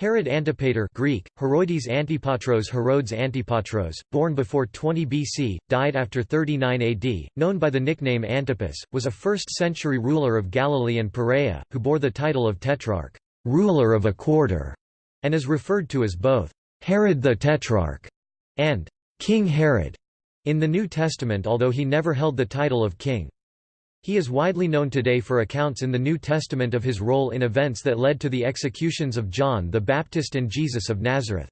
Herod Antipater Greek, Heroides Antipatros Herodes Antipatros, born before 20 BC, died after 39 AD, known by the nickname Antipas, was a 1st-century ruler of Galilee and Perea, who bore the title of Tetrarch ruler of a quarter", and is referred to as both Herod the Tetrarch and King Herod in the New Testament although he never held the title of king. He is widely known today for accounts in the New Testament of his role in events that led to the executions of John the Baptist and Jesus of Nazareth.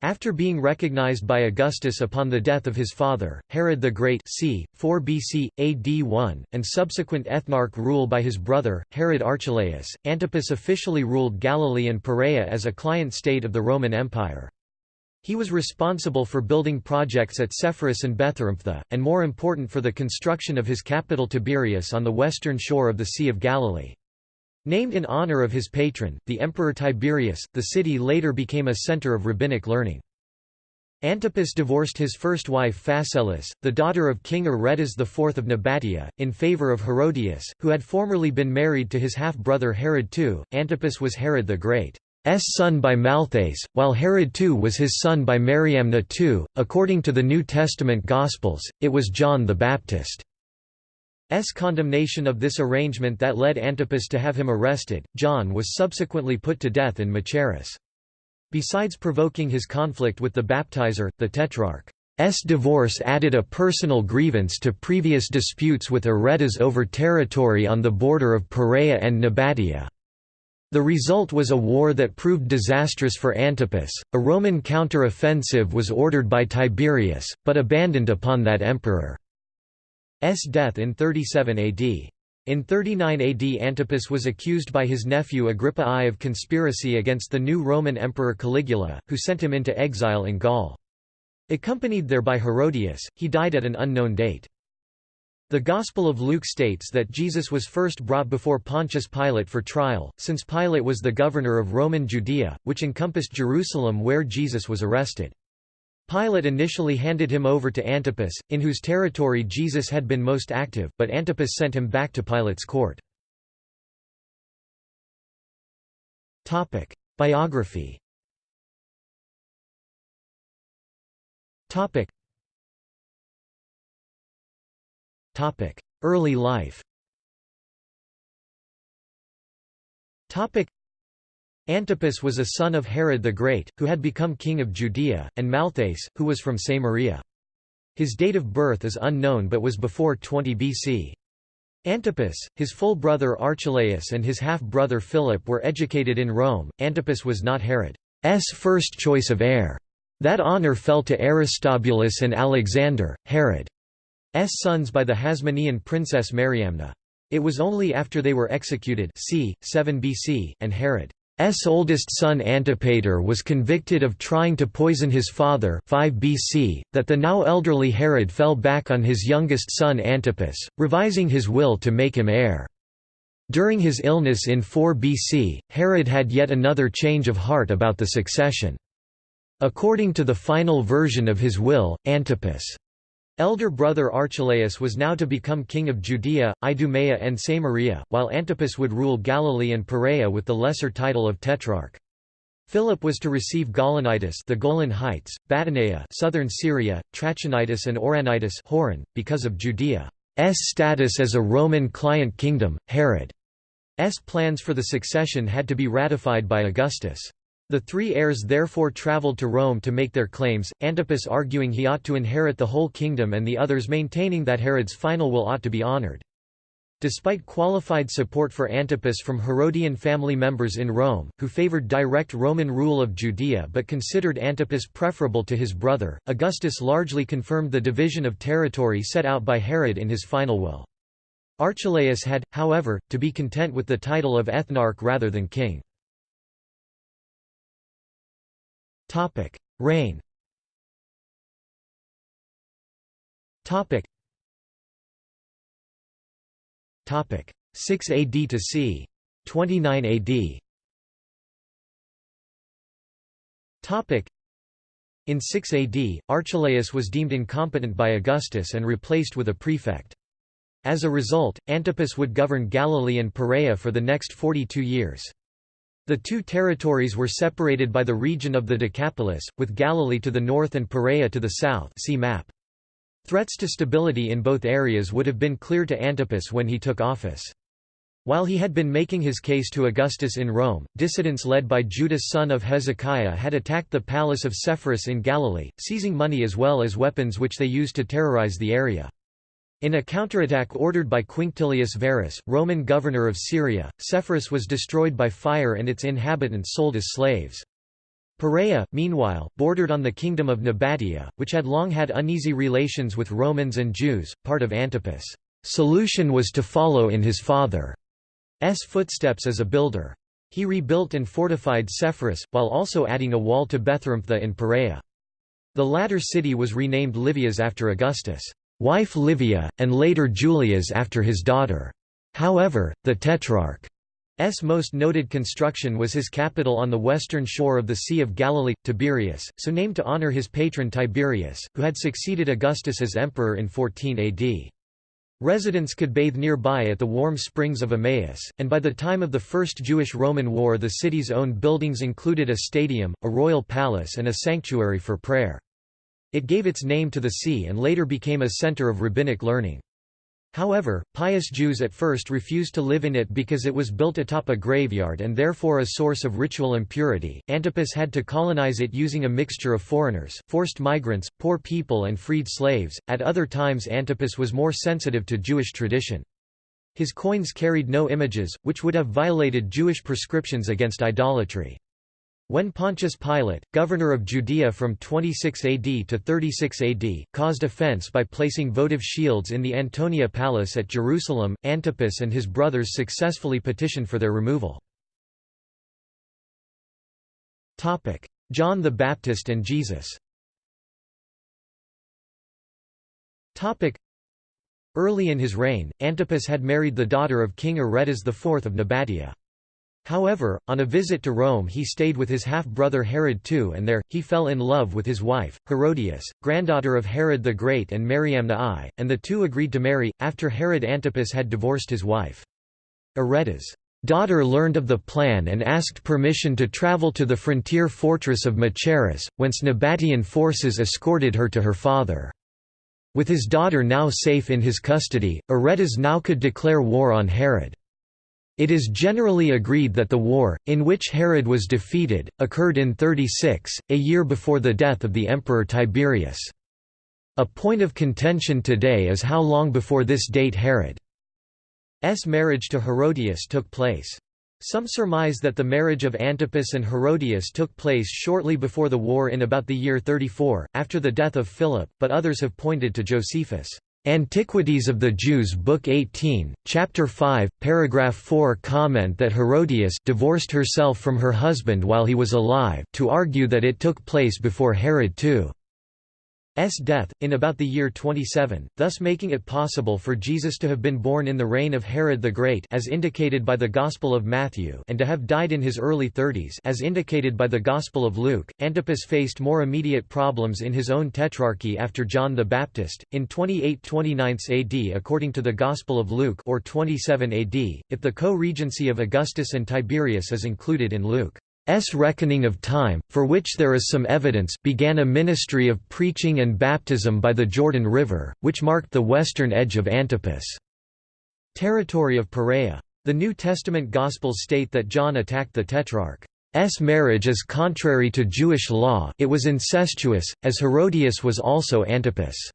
After being recognized by Augustus upon the death of his father, Herod the Great c. 4 BC, AD 1, and subsequent ethnarch rule by his brother, Herod Archelaus, Antipas officially ruled Galilee and Perea as a client state of the Roman Empire. He was responsible for building projects at Sepphoris and Betharamptha, and more important for the construction of his capital Tiberias on the western shore of the Sea of Galilee. Named in honor of his patron, the Emperor Tiberius, the city later became a center of rabbinic learning. Antipas divorced his first wife Phasaelis, the daughter of King Aretas IV of Nabatea, in favor of Herodias, who had formerly been married to his half-brother Herod II. Antipas was Herod the Great. S son by Malthace, while Herod II was his son by Mariamna II. According to the New Testament Gospels, it was John the Baptist. S condemnation of this arrangement that led Antipas to have him arrested. John was subsequently put to death in Machaerus. Besides provoking his conflict with the baptizer, the Tetrarch's divorce added a personal grievance to previous disputes with Aretas over territory on the border of Perea and Nabatea. The result was a war that proved disastrous for Antipas. A Roman counter-offensive was ordered by Tiberius, but abandoned upon that emperor's death in 37 AD. In 39 AD Antipas was accused by his nephew Agrippa I of conspiracy against the new Roman emperor Caligula, who sent him into exile in Gaul. Accompanied there by Herodias, he died at an unknown date. The Gospel of Luke states that Jesus was first brought before Pontius Pilate for trial, since Pilate was the governor of Roman Judea, which encompassed Jerusalem where Jesus was arrested. Pilate initially handed him over to Antipas, in whose territory Jesus had been most active, but Antipas sent him back to Pilate's court. Biography Early life Antipas was a son of Herod the Great, who had become king of Judea, and Malthace, who was from Samaria. His date of birth is unknown but was before 20 BC. Antipas, his full brother Archelaus and his half-brother Philip were educated in Rome. Antipas was not Herod's first choice of heir. That honor fell to Aristobulus and Alexander, Herod. S sons by the Hasmonean princess Mariamna. It was only after they were executed c. 7 BC, and Herod's oldest son Antipater was convicted of trying to poison his father 5 BC, that the now elderly Herod fell back on his youngest son Antipas, revising his will to make him heir. During his illness in 4 BC, Herod had yet another change of heart about the succession. According to the final version of his will, Antipas' Elder brother Archelaus was now to become king of Judea, Idumea and Samaria, while Antipas would rule Galilee and Perea with the lesser title of Tetrarch. Philip was to receive Gaulonitis the Golan Heights, Batanea southern Syria, Trachonitis and Auranitis Hauran, because of Judea's status as a Roman client kingdom, Herod's plans for the succession had to be ratified by Augustus. The three heirs therefore travelled to Rome to make their claims, Antipas arguing he ought to inherit the whole kingdom and the others maintaining that Herod's final will ought to be honored. Despite qualified support for Antipas from Herodian family members in Rome, who favored direct Roman rule of Judea but considered Antipas preferable to his brother, Augustus largely confirmed the division of territory set out by Herod in his final will. Archelaus had, however, to be content with the title of ethnarch rather than king. Topic: Reign. Topic. Topic: 6 AD to c. 29 AD. Topic. In 6 AD, Archelaus was deemed incompetent by Augustus and replaced with a prefect. As a result, Antipas would govern Galilee and Perea for the next 42 years. The two territories were separated by the region of the Decapolis, with Galilee to the north and Perea to the south see map. Threats to stability in both areas would have been clear to Antipas when he took office. While he had been making his case to Augustus in Rome, dissidents led by Judas son of Hezekiah had attacked the palace of Sepphoris in Galilee, seizing money as well as weapons which they used to terrorize the area. In a counterattack ordered by Quinctilius Varus, Roman governor of Syria, Sepphoris was destroyed by fire and its inhabitants sold as slaves. Perea, meanwhile, bordered on the kingdom of Nabatea, which had long had uneasy relations with Romans and Jews, part of Antipas' solution was to follow in his father's footsteps as a builder. He rebuilt and fortified Sepphoris, while also adding a wall to Bethrampha in Perea. The latter city was renamed Livias after Augustus wife Livia, and later Julias after his daughter. However, the Tetrarch's most noted construction was his capital on the western shore of the Sea of Galilee, Tiberias, so named to honor his patron Tiberius, who had succeeded Augustus as emperor in 14 AD. Residents could bathe nearby at the warm springs of Emmaus, and by the time of the First Jewish-Roman War the city's own buildings included a stadium, a royal palace and a sanctuary for prayer. It gave its name to the sea and later became a center of rabbinic learning. However, pious Jews at first refused to live in it because it was built atop a graveyard and therefore a source of ritual impurity. Antipas had to colonize it using a mixture of foreigners, forced migrants, poor people, and freed slaves. At other times, Antipas was more sensitive to Jewish tradition. His coins carried no images, which would have violated Jewish prescriptions against idolatry. When Pontius Pilate, governor of Judea from 26 AD to 36 AD, caused offense by placing votive shields in the Antonia Palace at Jerusalem, Antipas and his brothers successfully petitioned for their removal. John the Baptist and Jesus Early in his reign, Antipas had married the daughter of King Aretas IV of Nabatea. However, on a visit to Rome he stayed with his half-brother Herod II and there, he fell in love with his wife, Herodias, granddaughter of Herod the Great and Mariamna I, and the two agreed to marry, after Herod Antipas had divorced his wife. Aretas' daughter learned of the plan and asked permission to travel to the frontier fortress of Machaerus, whence Nabatean forces escorted her to her father. With his daughter now safe in his custody, Aretas now could declare war on Herod. It is generally agreed that the war, in which Herod was defeated, occurred in 36, a year before the death of the Emperor Tiberius. A point of contention today is how long before this date Herod's marriage to Herodias took place. Some surmise that the marriage of Antipas and Herodias took place shortly before the war in about the year 34, after the death of Philip, but others have pointed to Josephus' Antiquities of the Jews Book 18, Chapter 5, Paragraph 4 comment that Herodias divorced herself from her husband while he was alive to argue that it took place before Herod II. S death, in about the year 27, thus making it possible for Jesus to have been born in the reign of Herod the Great as indicated by the Gospel of Matthew and to have died in his early thirties as indicated by the Gospel of Luke. Antipas faced more immediate problems in his own tetrarchy after John the Baptist, in 28-29 AD according to the Gospel of Luke or 27 AD, if the co-regency of Augustus and Tiberius is included in Luke. S. Reckoning of time, for which there is some evidence, began a ministry of preaching and baptism by the Jordan River, which marked the western edge of Antipas' territory of Perea. The New Testament Gospels state that John attacked the Tetrarch's marriage as contrary to Jewish law it was incestuous, as Herodias was also Antipas'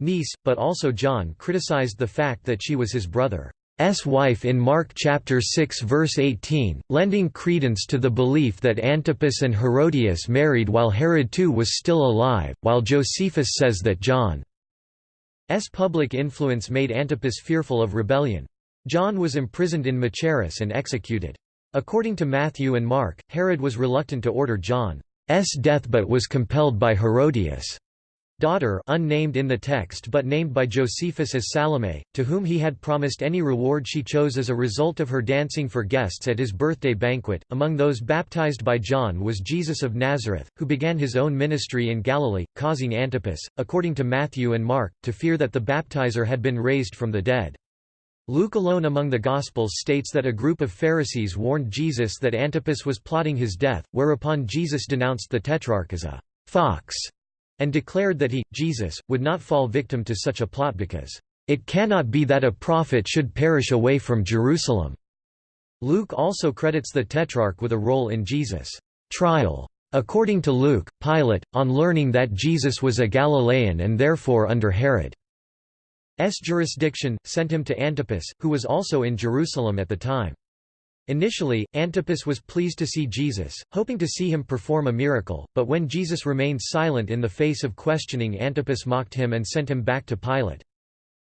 niece, but also John criticized the fact that she was his brother. S wife in Mark chapter 6 verse 18, lending credence to the belief that Antipas and Herodias married while Herod II was still alive, while Josephus says that John's public influence made Antipas fearful of rebellion. John was imprisoned in Machaerus and executed. According to Matthew and Mark, Herod was reluctant to order John's death but was compelled by Herodias' daughter unnamed in the text but named by Josephus as Salome, to whom he had promised any reward she chose as a result of her dancing for guests at his birthday banquet. Among those baptized by John was Jesus of Nazareth, who began his own ministry in Galilee, causing Antipas, according to Matthew and Mark, to fear that the baptizer had been raised from the dead. Luke alone among the Gospels states that a group of Pharisees warned Jesus that Antipas was plotting his death, whereupon Jesus denounced the Tetrarch as a «fox» and declared that he, Jesus, would not fall victim to such a plot because, "...it cannot be that a prophet should perish away from Jerusalem." Luke also credits the Tetrarch with a role in Jesus' trial. According to Luke, Pilate, on learning that Jesus was a Galilean and therefore under Herod's jurisdiction, sent him to Antipas, who was also in Jerusalem at the time. Initially, Antipas was pleased to see Jesus, hoping to see him perform a miracle, but when Jesus remained silent in the face of questioning Antipas mocked him and sent him back to Pilate.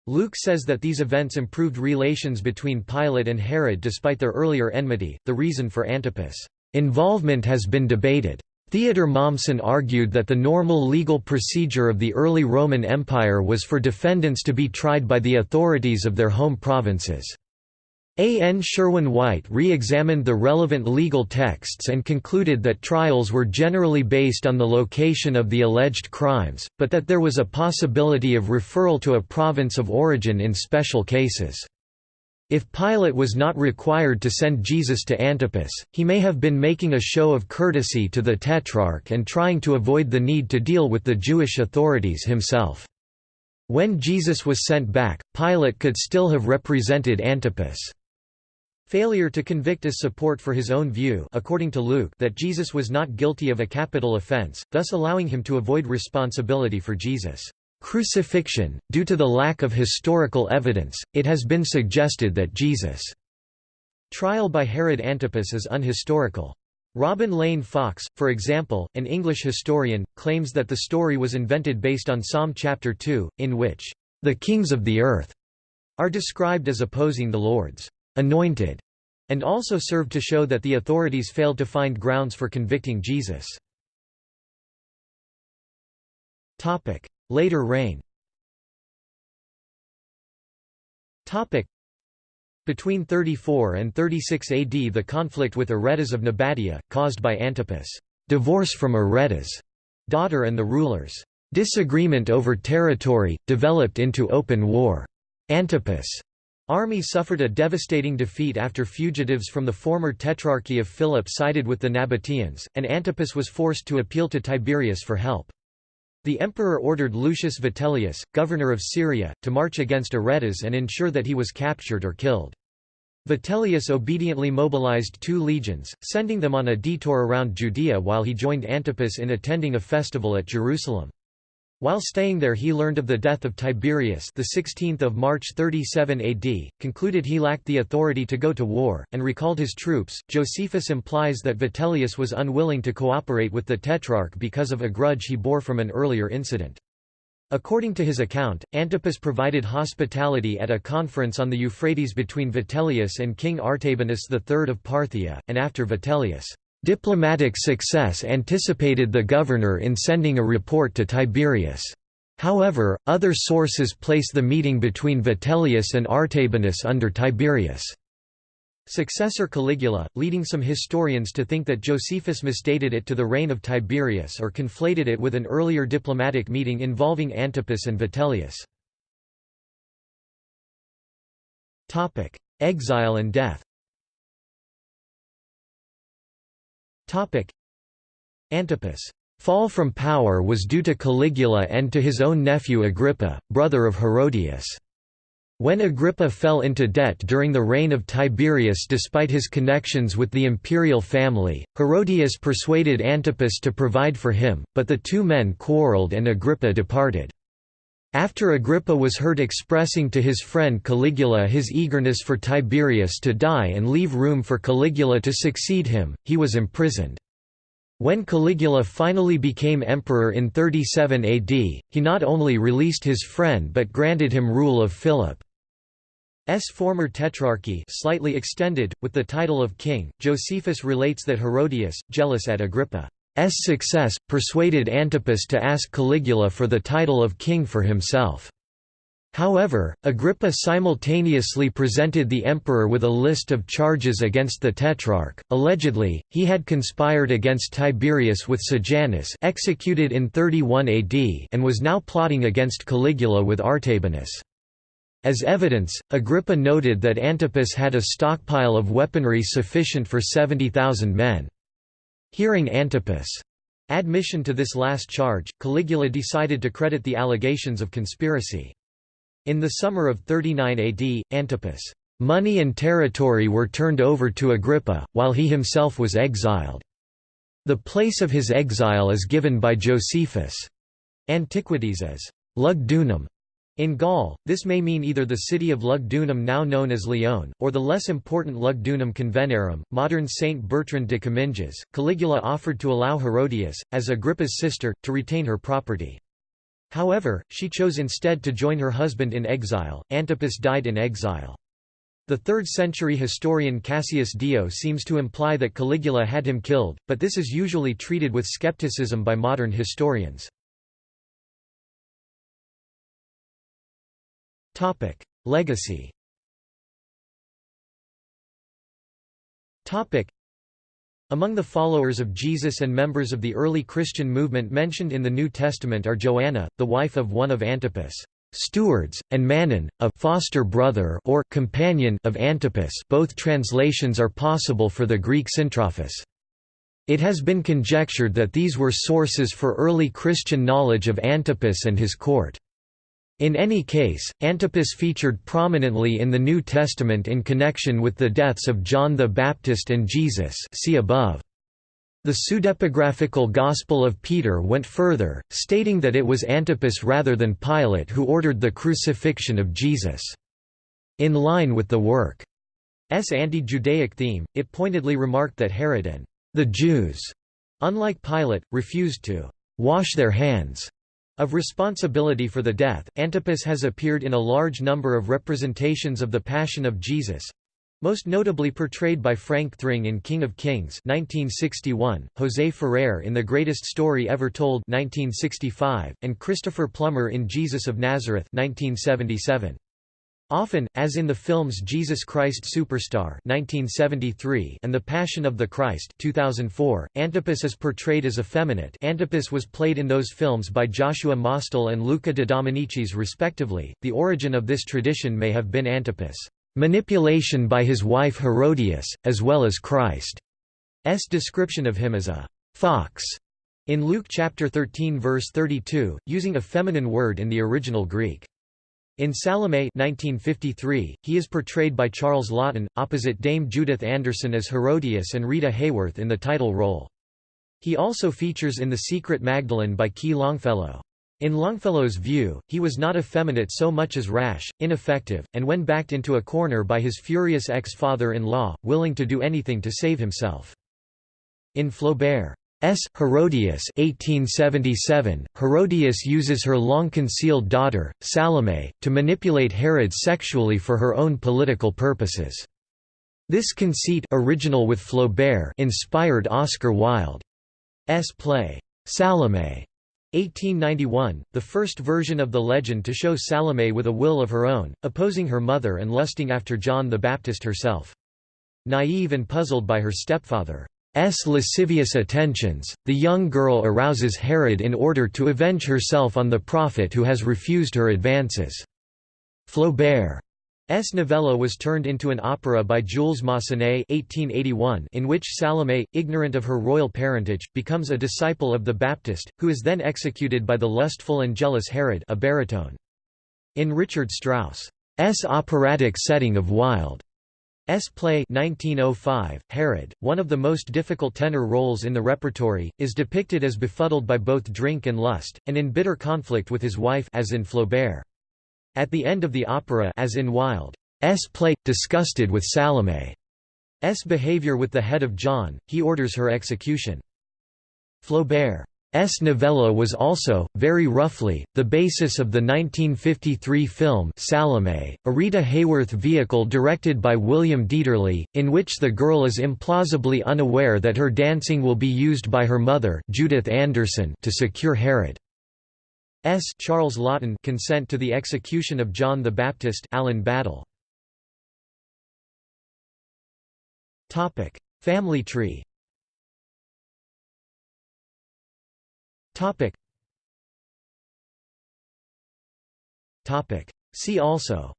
Luke says that these events improved relations between Pilate and Herod despite their earlier enmity. The reason for Antipas' involvement has been debated. Theodor Mommsen argued that the normal legal procedure of the early Roman Empire was for defendants to be tried by the authorities of their home provinces. A. N. Sherwin White re-examined the relevant legal texts and concluded that trials were generally based on the location of the alleged crimes, but that there was a possibility of referral to a province of origin in special cases. If Pilate was not required to send Jesus to Antipas, he may have been making a show of courtesy to the Tetrarch and trying to avoid the need to deal with the Jewish authorities himself. When Jesus was sent back, Pilate could still have represented Antipas. Failure to convict is support for his own view according to Luke that Jesus was not guilty of a capital offense, thus allowing him to avoid responsibility for Jesus' crucifixion. Due to the lack of historical evidence, it has been suggested that Jesus' trial by Herod Antipas is unhistorical. Robin Lane Fox, for example, an English historian, claims that the story was invented based on Psalm chapter 2, in which, "...the kings of the earth," are described as opposing the Lord's anointed, and also served to show that the authorities failed to find grounds for convicting Jesus. Later reign between 34 and 36 AD the conflict with Aretas of Nabatea, caused by Antipas' divorce from Aretas' daughter and the rulers' disagreement over territory, developed into open war. Antipas' Army suffered a devastating defeat after fugitives from the former Tetrarchy of Philip sided with the Nabateans, and Antipas was forced to appeal to Tiberius for help. The emperor ordered Lucius Vitellius, governor of Syria, to march against Aretas and ensure that he was captured or killed. Vitellius obediently mobilized two legions, sending them on a detour around Judea while he joined Antipas in attending a festival at Jerusalem. While staying there he learned of the death of Tiberius the 16th of March 37 AD, concluded he lacked the authority to go to war, and recalled his troops. Josephus implies that Vitellius was unwilling to cooperate with the Tetrarch because of a grudge he bore from an earlier incident. According to his account, Antipas provided hospitality at a conference on the Euphrates between Vitellius and King Artabanus III of Parthia, and after Vitellius' Diplomatic success anticipated the governor in sending a report to Tiberius. However, other sources place the meeting between Vitellius and Artabanus under Tiberius' successor Caligula, leading some historians to think that Josephus misdated it to the reign of Tiberius or conflated it with an earlier diplomatic meeting involving Antipas and Vitellius. Exile and death Antipas' fall from power was due to Caligula and to his own nephew Agrippa, brother of Herodias. When Agrippa fell into debt during the reign of Tiberius despite his connections with the imperial family, Herodias persuaded Antipas to provide for him, but the two men quarreled and Agrippa departed. After Agrippa was heard expressing to his friend Caligula his eagerness for Tiberius to die and leave room for Caligula to succeed him, he was imprisoned. When Caligula finally became emperor in 37 AD, he not only released his friend but granted him rule of Philip's former tetrarchy slightly extended, with the title of king. Josephus relates that Herodias, jealous at Agrippa S success, persuaded Antipas to ask Caligula for the title of king for himself. However, Agrippa simultaneously presented the emperor with a list of charges against the Tetrarch. Allegedly, he had conspired against Tiberius with Sejanus executed in 31 AD and was now plotting against Caligula with Artabanus. As evidence, Agrippa noted that Antipas had a stockpile of weaponry sufficient for 70,000 men. Hearing Antipas' admission to this last charge, Caligula decided to credit the allegations of conspiracy. In the summer of 39 AD, Antipas' money and territory were turned over to Agrippa, while he himself was exiled. The place of his exile is given by Josephus' Antiquities as Lugdunum. In Gaul, this may mean either the city of Lugdunum now known as Lyon, or the less important Lugdunum Convenarum, modern Saint Bertrand de Comminges. Caligula offered to allow Herodias, as Agrippa's sister, to retain her property. However, she chose instead to join her husband in exile. Antipas died in exile. The 3rd-century historian Cassius Dio seems to imply that Caligula had him killed, but this is usually treated with skepticism by modern historians. Legacy Topic: Among the followers of Jesus and members of the early Christian movement mentioned in the New Testament are Joanna, the wife of one of Antipas' stewards, and Manaen, a foster brother or companion of Antipas both translations are possible for the Greek syntrophos. It has been conjectured that these were sources for early Christian knowledge of Antipas and his court. In any case, Antipas featured prominently in the New Testament in connection with the deaths of John the Baptist and Jesus see above. The pseudepigraphical Gospel of Peter went further, stating that it was Antipas rather than Pilate who ordered the crucifixion of Jesus. In line with the work's anti-Judaic theme, it pointedly remarked that Herod and the Jews, unlike Pilate, refused to wash their hands of responsibility for the death, Antipas has appeared in a large number of representations of the Passion of Jesus, most notably portrayed by Frank Thring in King of Kings 1961, José Ferrer in The Greatest Story Ever Told 1965, and Christopher Plummer in Jesus of Nazareth 1977. Often, as in the films Jesus Christ Superstar 1973 and The Passion of the Christ 2004, Antipas is portrayed as effeminate Antipas was played in those films by Joshua Mostel and Luca de Dominicis respectively. The origin of this tradition may have been Antipas' manipulation by his wife Herodias, as well as Christ's description of him as a fox in Luke chapter 13 verse 32, using a feminine word in the original Greek. In Salome 1953, he is portrayed by Charles Laughton, opposite Dame Judith Anderson as Herodias and Rita Hayworth in the title role. He also features in The Secret Magdalene by Ki Longfellow. In Longfellow's view, he was not effeminate so much as rash, ineffective, and when backed into a corner by his furious ex-father-in-law, willing to do anything to save himself. In Flaubert, S. Herodias 1877, Herodias uses her long-concealed daughter, Salome, to manipulate Herod sexually for her own political purposes. This conceit original with Flaubert inspired Oscar Wilde's play, Salome. 1891, the first version of the legend to show Salome with a will of her own, opposing her mother and lusting after John the Baptist herself. Naive and puzzled by her stepfather. S. lascivious attentions, the young girl arouses Herod in order to avenge herself on the prophet who has refused her advances. Flaubert's novella was turned into an opera by Jules Massenet 1881 in which Salome, ignorant of her royal parentage, becomes a disciple of the Baptist, who is then executed by the lustful and jealous Herod a baritone. In Richard Strauss's operatic setting of Wilde S play 1905, Herod, one of the most difficult tenor roles in the repertory, is depicted as befuddled by both drink and lust, and in bitter conflict with his wife as in Flaubert. At the end of the opera as in Wilde's play, disgusted with Salome's behavior with the head of John, he orders her execution. Flaubert S. novella was also, very roughly, the basis of the 1953 film Salome, a Rita Hayworth vehicle directed by William Dieterle, in which the girl is implausibly unaware that her dancing will be used by her mother Judith Anderson to secure Herod. S. Charles Laughton consent to the execution of John the Baptist Alan Badel. Family tree Topic. Topic. See also.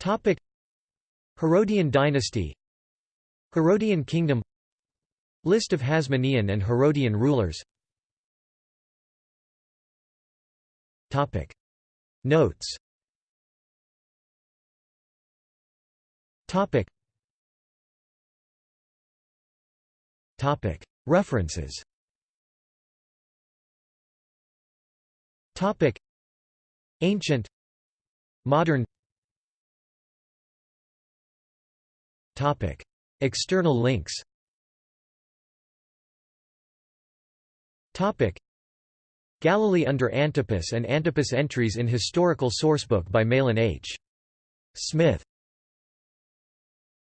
Topic. Herodian dynasty. Herodian kingdom. List of Hasmonean and Herodian rulers. Topic. Notes. Topic. References. Ancient. Modern. External links. Galilee under Antipas and Antipas entries in Historical Sourcebook by Mahlon H. Smith